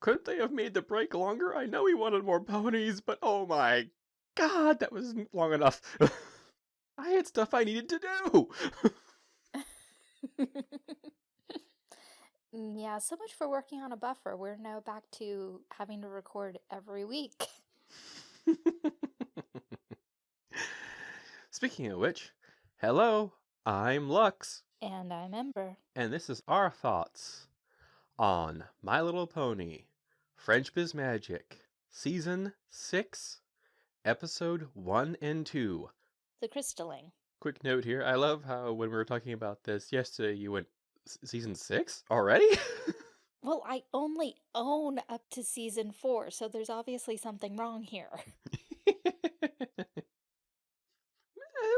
couldn't they have made the break longer? I know he wanted more ponies, but oh my god, that wasn't long enough. I had stuff I needed to do. Mm, Yeah, so much for working on a buffer. We're now back to having to record every week. Speaking of which, hello, I'm Lux, And I'm Ember. and this is our thoughts on My Little Pony, Friendship is Magic, Season 6, Episode 1 and 2. The crystalling. Quick note here I love how when we were talking about this yesterday, you went, Season 6 already? Well, I only own up to season four, so there's obviously something wrong here. it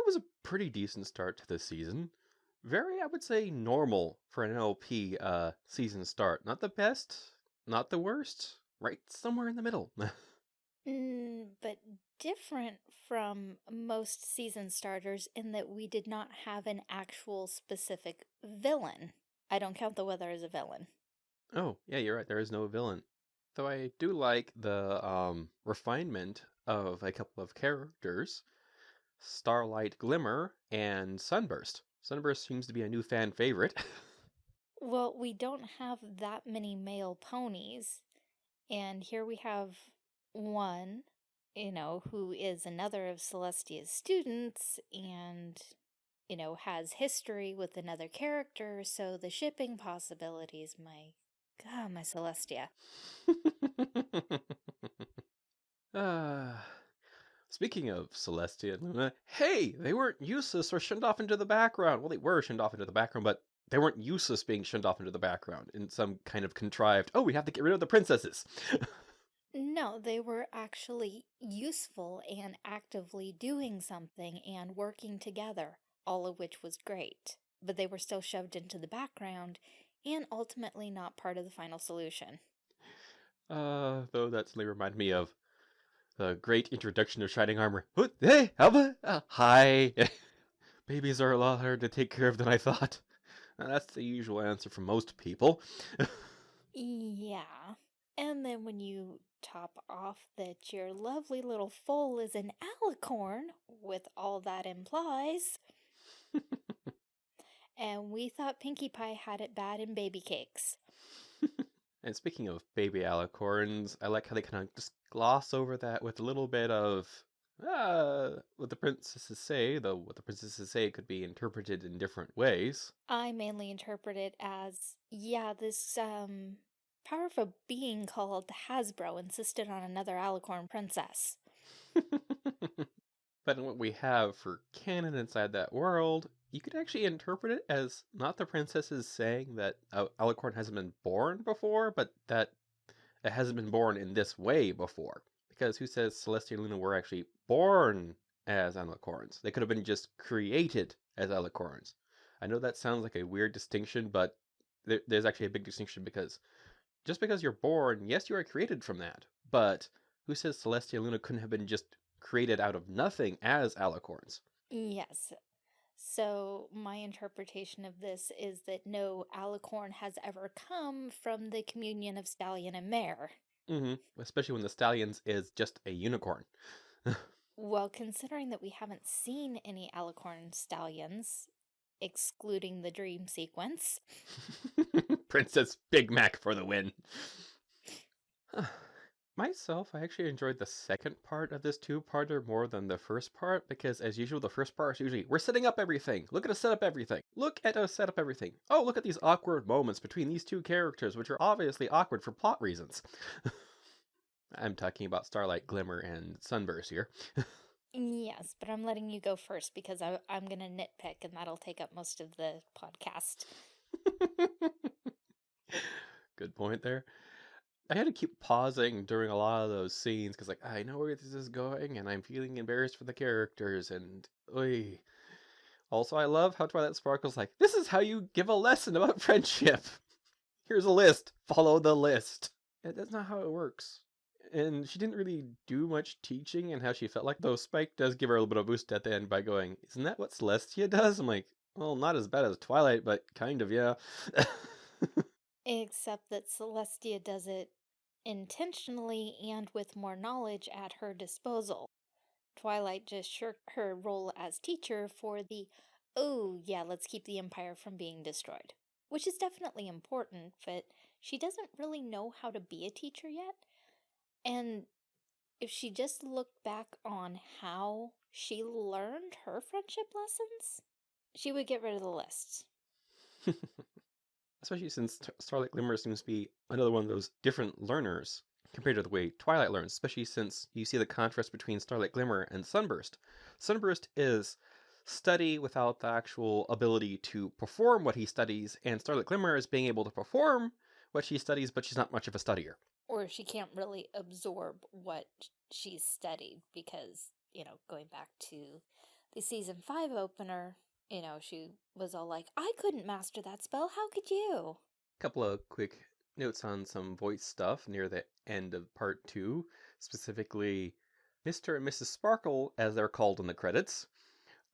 was a pretty decent start to the season. Very, I would say, normal for an LP uh, season start. Not the best, not the worst, right somewhere in the middle. Mm, but different from most season starters in that we did not have an actual specific villain. I don't count the weather as a villain. oh, yeah, you're right. There is no villain. Though I do like the um, refinement of a couple of characters Starlight Glimmer and Sunburst. Sunburst seems to be a new fan favorite. Well, we don't have that many male ponies, and here we have one, you know, who is another of Celestia's students and, you know, has history with another character, so the shipping possibilities, my God, my Celestia. Ah, speaking of Celestia and Luna, hey, they weren't useless or shunned off into the background. Well, they were shunned off into the background, but they weren't useless being shunned off into the background in some kind of contrived, oh, we have to get rid of the princesses. No, they were actually useful and actively doing something and working together, all of which was great. But they were still shoved into the background and ultimately not part of the final solution. uh, though that suddenly reminded me of the great introduction of Shining Armor. Hey, Alba? Uh, hi. Babies are a lot harder to take care of than I thought. Uh, that's the usual answer for most people. Yeah. And then when you top off that your lovely little foal is an alicorn, with all that implies, and we thought Pinkie Pie had it bad in baby cakes. And speaking of baby alicorns, I like how they kind of just gloss over that with a little bit of uh, what the princesses say, though what the princesses say could be interpreted in different ways. I mainly interpret it as, yeah, this um powerful being called Hasbro insisted on another alicorn princess. but in what we have for canon inside that world, you could actually interpret it as not the princesses saying that uh, Alicorn hasn't been born before, but that it hasn't been born in this way before. Because who says Celestia and Luna were actually born as Alicorns? They could have been just created as Alicorns. I know that sounds like a weird distinction, but there, there's actually a big distinction because just because you're born, yes, you are created from that. But who says Celestia and Luna couldn't have been just created out of nothing as alicorns? Yes. So my interpretation of this is that no alicorn has ever come from the communion of stallion and mare. Hmm Especially when the stallions is just a unicorn. Well, considering that we haven't seen any alicorn stallions, excluding the dream sequence, Princess Big Mac for the win. Myself, I actually enjoyed the second part of this two-parter more than the first part because, as usual, the first part is usually we're setting up everything. Look at us set up everything. Look at us set up everything. Oh, look at these awkward moments between these two characters, which are obviously awkward for plot reasons. I'm talking about Starlight Glimmer and Sunburst here. yes, but I'm letting you go first because I, I'm going to nitpick and that'll take up most of the podcast. Good point there. I had to keep pausing during a lot of those scenes because, like, I know where this is going, and I'm feeling embarrassed for the characters. And oy. also, I love how Twilight Sparkle's like, "This is how you give a lesson about friendship. Here's a list. Follow the list." Yeah, that's not how it works. And she didn't really do much teaching and how she felt like. Though Spike does give her a little bit of boost at the end by going, "Isn't that what Celestia does?" I'm like, "Well, not as bad as Twilight, but kind of, yeah." Except that Celestia does it intentionally and with more knowledge at her disposal. Twilight just shirked her role as teacher for the, oh yeah, let's keep the Empire from being destroyed. Which is definitely important, but she doesn't really know how to be a teacher yet. And if she just looked back on how she learned her friendship lessons, she would get rid of the list. Especially since Starlight Glimmer seems to be another one of those different learners compared to the way Twilight learns, especially since you see the contrast between Starlight Glimmer and Sunburst. Sunburst is study without the actual ability to perform what he studies, and Starlight Glimmer is being able to perform what she studies, but she's not much of a studier. Or she can't really absorb what she's studied because, you know, going back to the season 5 opener, you know, she was all like, I couldn't master that spell, how could you? Couple of quick notes on some voice stuff near the end of part two, specifically Mr. and Mrs. Sparkle, as they're called in the credits,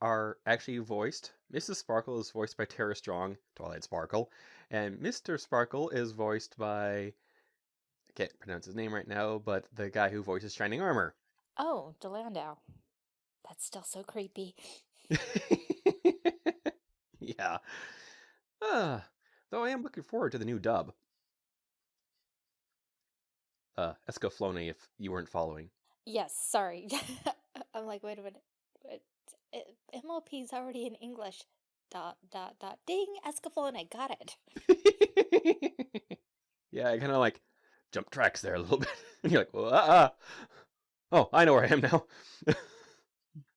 are actually voiced. Mrs. Sparkle is voiced by Tara Strong, Twilight Sparkle, and Mr. Sparkle is voiced by I can't pronounce his name right now, but the guy who voices Shining Armor. Oh, Dilandau. That's still so creepy. yeah. Uh, though I am looking forward to the new dub. Uh, Escaflowne, if you weren't following. Yes, sorry. I'm like, wait a minute. MLP's already in English. Dot, dot, dot. Ding, Escaflowne, got it. yeah, I kind of like jump tracks there a little bit. and You're like, well, uh, uh. Oh, I know where I am now.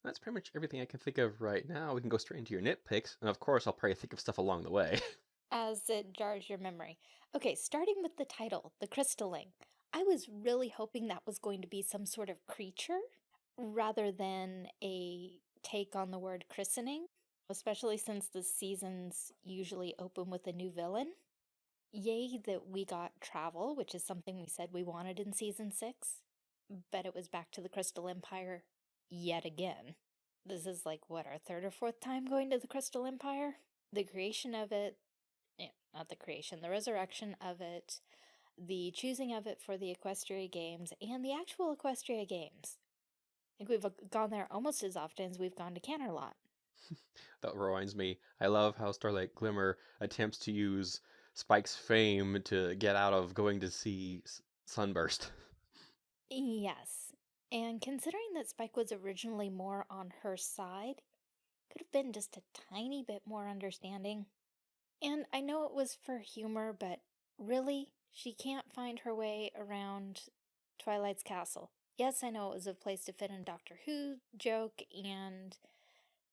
That's pretty much everything I can think of right now. We can go straight into your nitpicks, and of course, I'll probably think of stuff along the way. As it jars your memory. Okay, starting with the title, The Crystalling. I was really hoping that was going to be some sort of creature rather than a take on the word christening, especially since the seasons usually open with a new villain. Yay that we got travel, which is something we said we wanted in season 6, but it was back to the Crystal Empire yet again. This is like, what, our third or fourth time going to the Crystal Empire? The creation of it, yeah, not the creation, the resurrection of it, the choosing of it for the Equestria Games, and the actual Equestria Games. I think we've gone there almost as often as we've gone to Canterlot. that reminds me, I love how Starlight Glimmer attempts to use Spike's fame to get out of going to see Sunburst. Yes, and considering that Spike was originally more on her side, could have been just a tiny bit more understanding. And I know it was for humor, but really, she can't find her way around Twilight's castle. Yes, I know it was a place to fit in Doctor Who joke and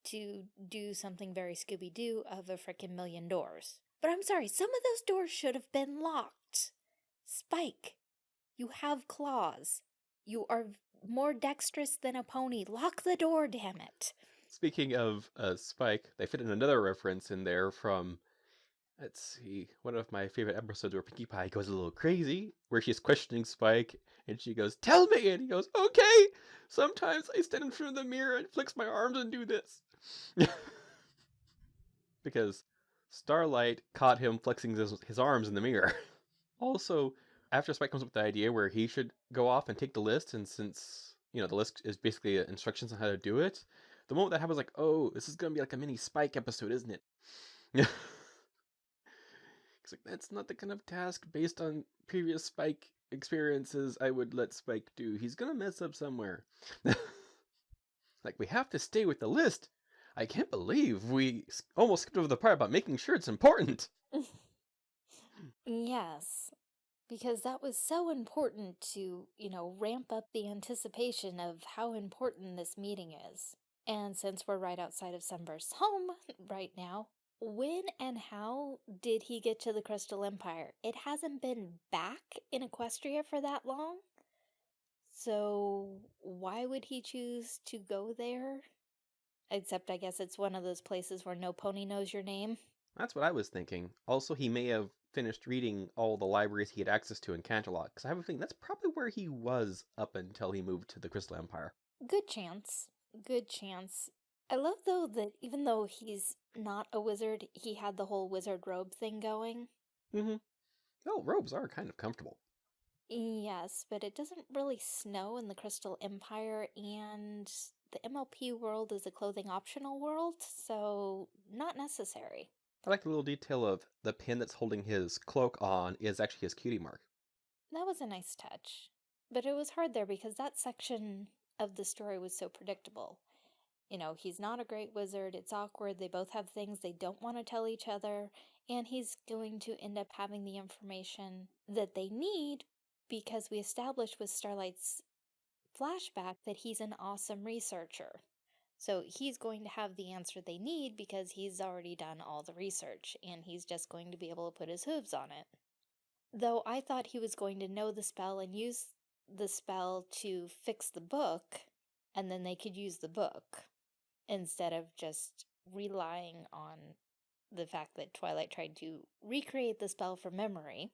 to do something very Scooby-Doo of a frickin' million doors. But I'm sorry, some of those doors should have been locked. Spike, you have claws. You are more dexterous than a pony. Lock the door, damn it. Speaking of uh, Spike, they fit in another reference in there from Let's see. One of my favorite episodes where Pinkie Pie goes a little crazy, where she's questioning Spike, and she goes, Tell me! And he goes, Okay! Sometimes I stand in front of the mirror and flex my arms and do this. because Starlight caught him flexing his, his arms in the mirror. also, after Spike comes up with the idea where he should go off and take the list, and since, you know, the list is basically uh, instructions on how to do it, the moment that happens, like, oh, this is going to be like a mini Spike episode, isn't it? He's like, that's not the kind of task based on previous Spike experiences I would let Spike do. He's gonna mess up somewhere. like, we have to stay with the list. I can't believe we almost skipped over the part about making sure it's important. yes, because that was so important to, you know, ramp up the anticipation of how important this meeting is. And since we're right outside of Sunburst's home right now, when and how did he get to the Crystal Empire? It hasn't been back in Equestria for that long. So why would he choose to go there? Except I guess it's one of those places where no pony knows your name. That's what I was thinking. Also, he may have finished reading all the libraries he had access to in Canterlot, because I have a feeling that's probably where he was up until he moved to the Crystal Empire. Good chance. Good chance. I love though that even though he's not a wizard, he had the whole wizard robe thing going. Mm-hmm. Oh, robes are kind of comfortable. Yes, but it doesn't really snow in the Crystal Empire, and the MLP world is a clothing optional world, so not necessary. I like the little detail of the pin that's holding his cloak on is actually his cutie mark. That was a nice touch. But it was hard there because that section of the story was so predictable. You know, he's not a great wizard, it's awkward, they both have things they don't want to tell each other, and he's going to end up having the information that they need because we established with Starlight's flashback that he's an awesome researcher. So he's going to have the answer they need because he's already done all the research and he's just going to be able to put his hooves on it. Though I thought he was going to know the spell and use the spell to fix the book, and then they could use the book instead of just relying on the fact that Twilight tried to recreate the spell from memory.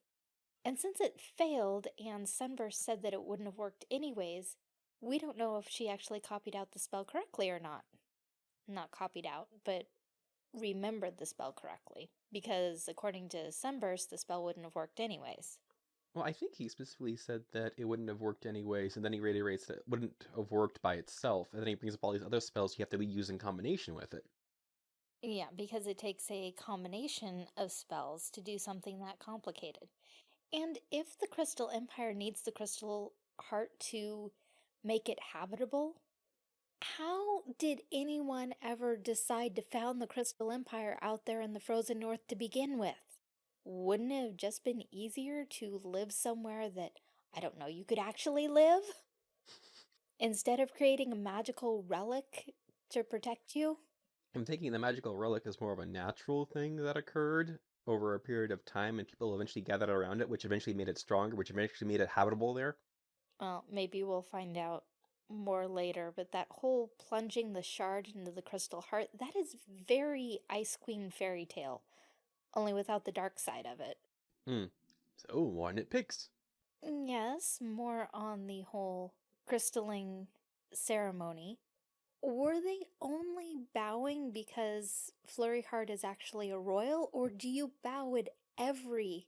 And since it failed and Sunburst said that it wouldn't have worked anyways, we don't know if she actually copied out the spell correctly or not. Not copied out, but remembered the spell correctly. Because according to Sunburst, the spell wouldn't have worked anyways. Well, I think he specifically said that it wouldn't have worked anyways, and then he reiterates that it wouldn't have worked by itself, and then he brings up all these other spells you have to be used in combination with it. Yeah, because it takes a combination of spells to do something that complicated. And if the Crystal Empire needs the Crystal Heart to make it habitable, how did anyone ever decide to found the Crystal Empire out there in the frozen north to begin with? Wouldn't it have just been easier to live somewhere that, I don't know, you could actually live? Instead of creating a magical relic to protect you? I'm thinking the magical relic is more of a natural thing that occurred over a period of time and people eventually gathered around it, which eventually made it stronger, which eventually made it habitable there. Well, maybe we'll find out more later, but that whole plunging the shard into the crystal heart, that is very Ice Queen fairy tale, only without the dark side of it. Hmm. So, one it picks. Yes, more on the whole crystalling ceremony. Were they only bowing because Flurry Heart is actually a royal, or do you bow at every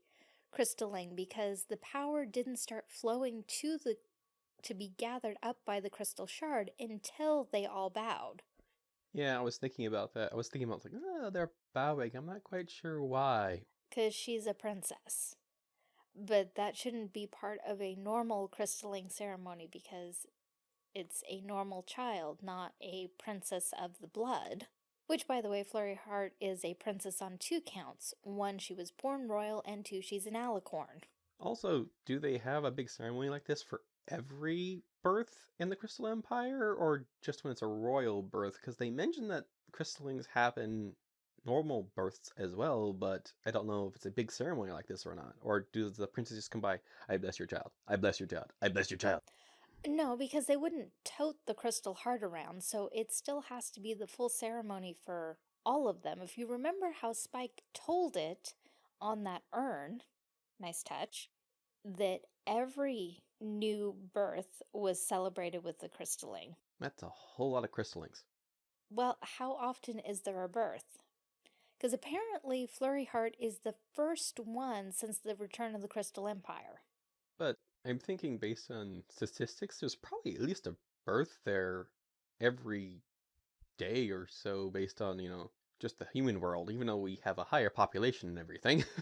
crystalling because the power didn't start flowing to the to be gathered up by the crystal shard until they all bowed. Yeah, I was thinking about that. I was thinking about like, oh, they're bowing. I'm not quite sure why. Because she's a princess. But that shouldn't be part of a normal crystalling ceremony because it's a normal child, not a princess of the blood. Which, by the way, Flurry Heart is a princess on two counts. One, she was born royal, and two, she's an alicorn. Also, do they have a big ceremony like this for every birth in the Crystal Empire, or just when it's a royal birth? Because they mention that crystallings happen normal births as well, but I don't know if it's a big ceremony like this or not. Or do the princes just come by, I bless your child, I bless your child, I bless your child? No, because they wouldn't tote the crystal heart around, so it still has to be the full ceremony for all of them. If you remember how Spike told it on that urn, nice touch, that every new birth was celebrated with the crystalling. That's a whole lot of crystallings. Well, how often is there a birth? Because apparently Flurry Heart is the first one since the return of the Crystal Empire. But I'm thinking based on statistics, there's probably at least a birth there every day or so based on, you know, just the human world, even though we have a higher population and everything.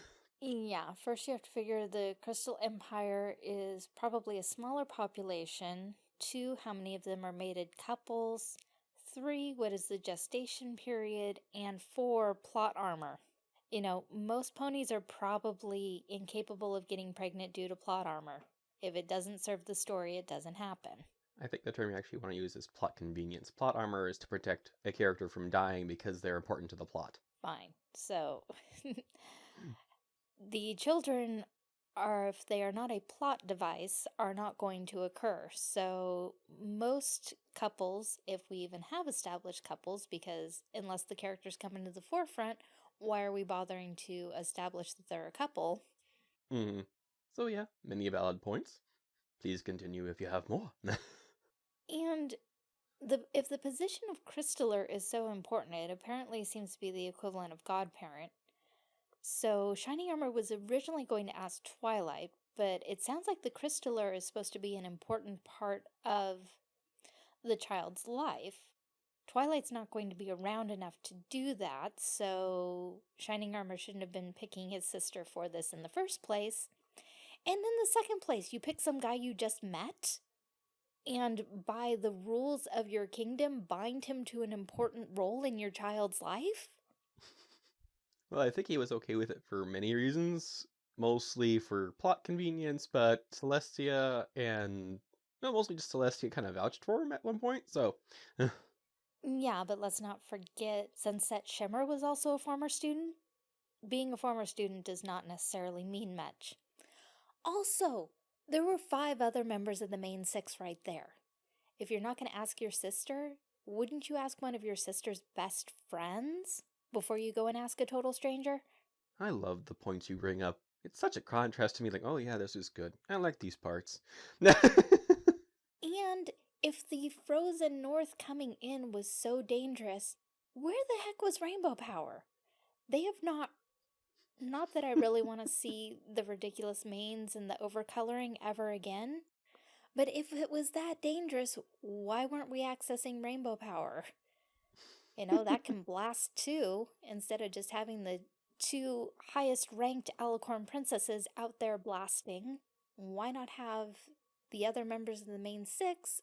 Yeah, first you have to figure the Crystal Empire is probably a smaller population. Two, how many of them are mated couples? Three, what is the gestation period? And four, plot armor. You know, most ponies are probably incapable of getting pregnant due to plot armor. If it doesn't serve the story, it doesn't happen. I think the term you actually want to use is plot convenience. Plot armor is to protect a character from dying because they're important to the plot. Fine. So, the children are, if they are not a plot device, are not going to occur. So, most couples, if we even have established couples, because unless the characters come into the forefront, why are we bothering to establish that they're a couple? hmm So yeah, many valid points. Please continue if you have more. And the if the position of Crystaller is so important, it apparently seems to be the equivalent of godparent. So Shining Armor was originally going to ask Twilight, but it sounds like the crystaller is supposed to be an important part of the child's life. Twilight's not going to be around enough to do that, so Shining Armor shouldn't have been picking his sister for this in the first place. And in the second place, you pick some guy you just met, and by the rules of your kingdom, bind him to an important role in your child's life? Well, I think he was okay with it for many reasons, mostly for plot convenience, but Celestia and no, mostly just Celestia kind of vouched for him at one point, so eh. Yeah, but let's not forget Sunset Shimmer was also a former student. Being a former student does not necessarily mean much. Also, there were five other members of the main six right there. If you're not going to ask your sister, wouldn't you ask one of your sister's best friends before you go and ask a total stranger? I love the points you bring up. It's such a contrast to me, like, oh yeah, this is good. I like these parts. And if the frozen north coming in was so dangerous, where the heck was Rainbow Power? They have not. Not that I really want to see the ridiculous manes and the overcoloring ever again, but if it was that dangerous, why weren't we accessing Rainbow Power? You know, that can blast too, instead of just having the two highest ranked Alicorn princesses out there blasting. Why not have the other members of the main six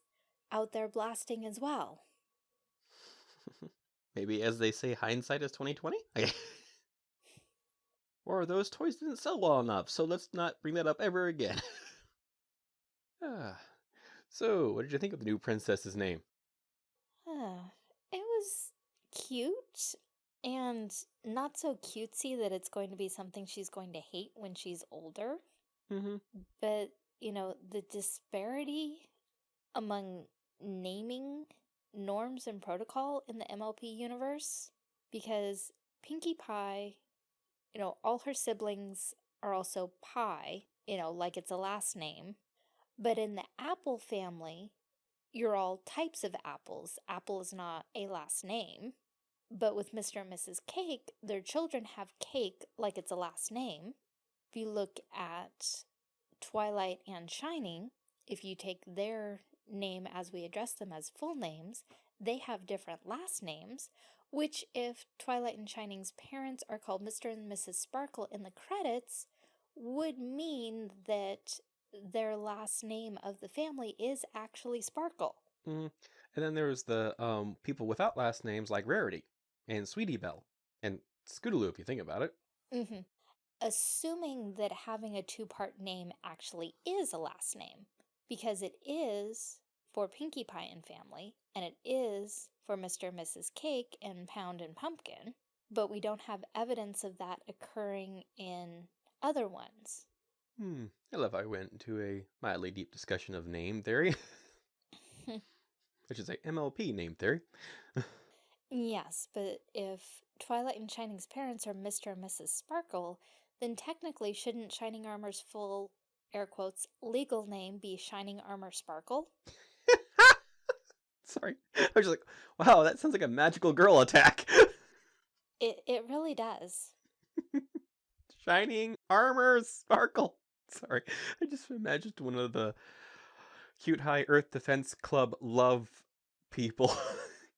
out there blasting as well? Maybe as they say, hindsight is 2020? or those toys didn't sell well enough, so let's not bring that up ever again. ah. So, what did you think of the new princess's name? Uh, it was cute and not so cutesy that it's going to be something she's going to hate when she's older. Mm-hmm. But, you know, the disparity among naming norms and protocol in the MLP universe, because Pinkie Pie, you know, all her siblings are also Pie, you know, like it's a last name. But in the Apple family, you're all types of apples. Apple is not a last name. But with Mr. and Mrs. Cake, their children have Cake like it's a last name. If you look at Twilight and Shining, if you take their name as we address them as full names, they have different last names, which if Twilight and Shining's parents are called Mr. and Mrs. Sparkle in the credits, would mean that their last name of the family is actually Sparkle. Mm. And then there's the um, people without last names like Rarity and Sweetie Belle and Scootaloo, if you think about it. Mm -hmm. Assuming that having a two-part name actually is a last name, because it is for Pinkie Pie and family, and it is for Mr. and Mrs. Cake and Pound and Pumpkin, but we don't have evidence of that occurring in other ones. Hmm. I love how I went into a mildly deep discussion of name theory. I should say MLP name theory. yes, but if Twilight and Shining's parents are Mr. and Mrs. Sparkle, then technically shouldn't Shining Armor's full, air quotes, legal name be Shining Armor Sparkle? Sorry. I was just like, wow, that sounds like a magical girl attack. it, it really does. Shining Armor Sparkle. Sorry. I just imagined one of the cute high Earth Defense Club love people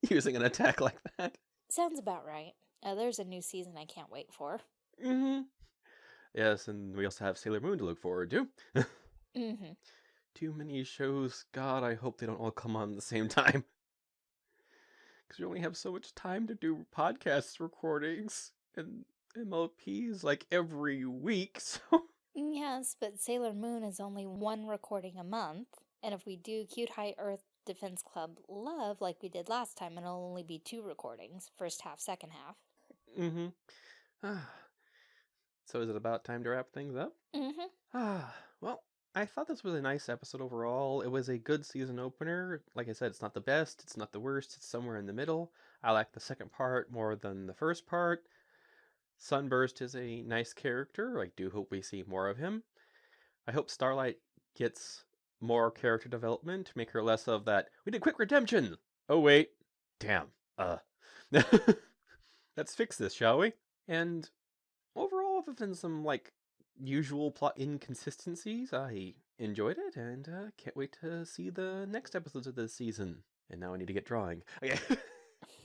using an attack like that. Sounds about right. Uh, there's a new season I can't wait for. Mm-hmm. Yes, and we also have Sailor Moon to look forward to. mm-hmm. Too many shows. God, I hope they don't all come on at the same time. Because we only have so much time to do podcast recordings and MLPs like every week, so... Yes, but Sailor Moon is only one recording a month, and if we do Cute High Earth Defense Club Love like we did last time, it'll only be two recordings, first half, second half. Mm-hmm. Ah. So is it about time to wrap things up? Mm-hmm. Ah, well, I thought this was a nice episode overall. It was a good season opener. Like I said, it's not the best, it's not the worst, it's somewhere in the middle. I like the second part more than the first part. Sunburst is a nice character. I do hope we see more of him. I hope Starlight gets more character development to make her less of that, we did quick redemption! Oh wait, damn, uh. Let's fix this, shall we? And overall, other than some, like, usual plot inconsistencies, I enjoyed it and uh, can't wait to see the next episodes of this season. And now I need to get drawing. Okay.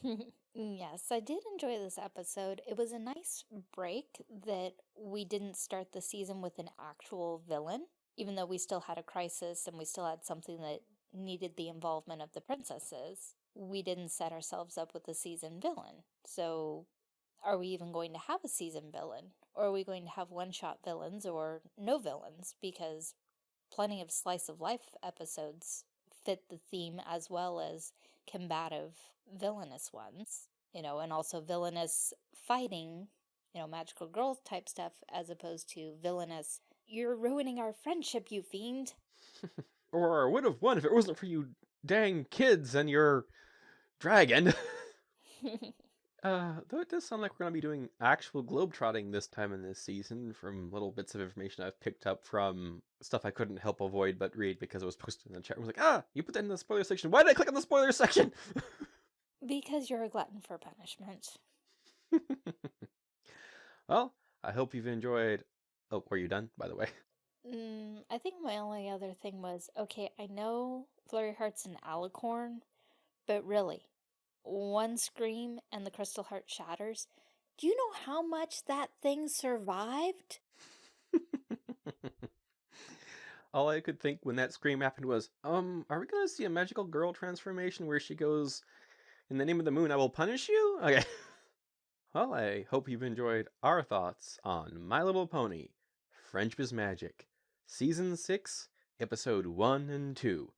yes, I did enjoy this episode. It was a nice break that we didn't start the season with an actual villain, even though we still had a crisis and we still had something that needed the involvement of the princesses. We didn't set ourselves up with a season villain. So are we even going to have a season villain? Or are we going to have one-shot villains or no villains? Because plenty of slice of life episodes fit the theme as well as combative villainous ones, you know, and also villainous fighting, you know, magical girl type stuff as opposed to villainous, you're ruining our friendship, you fiend. or I would have won if it wasn't for you dang kids and your dragon. Uh, though it does sound like we're going to be doing actual globetrotting this time in this season from little bits of information I've picked up from stuff I couldn't help avoid but read because it was posted in the chat. I was like, ah, you put that in the spoiler section. Why did I click on the spoiler section? because you're a glutton for punishment. well, I hope you've enjoyed. Oh, were you done, by the way? Mm, I think my only other thing was okay, I know Flurry Heart's an alicorn, but really, one scream and the crystal heart shatters. Do you know how much that thing survived? All I could think when that scream happened was, um, are we gonna see a magical girl transformation where she goes, in the name of the moon, I will punish you? Okay. well, I hope you've enjoyed our thoughts on My Little Pony, Friendship is Magic, Season 6, Episode 1 and 2,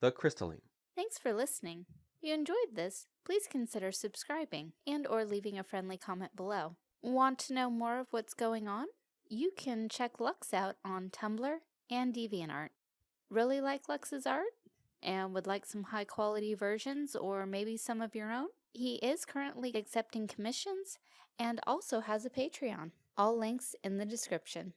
The Crystalling. Thanks for listening. You enjoyed this, please consider subscribing and or leaving a friendly comment below. Want to know more of what's going on? You can check Lux out on Tumblr and DeviantArt. Really like Lux's art? And would like some high quality versions or maybe some of your own? He is currently accepting commissions and also has a Patreon. All links in the description.